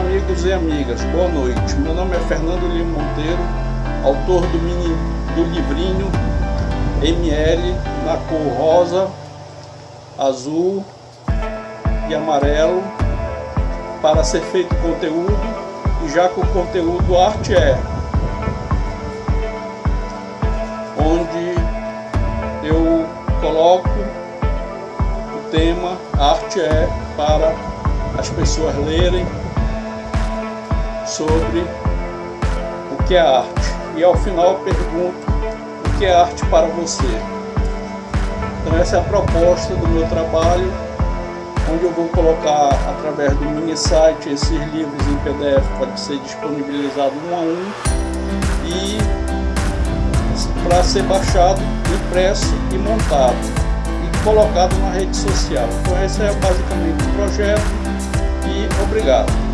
amigos e amigas, boa noite. Meu nome é Fernando Lima Monteiro, autor do, mini, do livrinho ML na cor rosa, azul e amarelo para ser feito conteúdo e já que o conteúdo arte é onde eu coloco o tema arte é para as pessoas lerem sobre o que é arte. E ao final pergunto o que é arte para você. Então essa é a proposta do meu trabalho, onde eu vou colocar através do mini site esses livros em PDF para ser disponibilizado um a um e para ser baixado, impresso e montado e colocado na rede social. Então esse é basicamente o projeto e obrigado.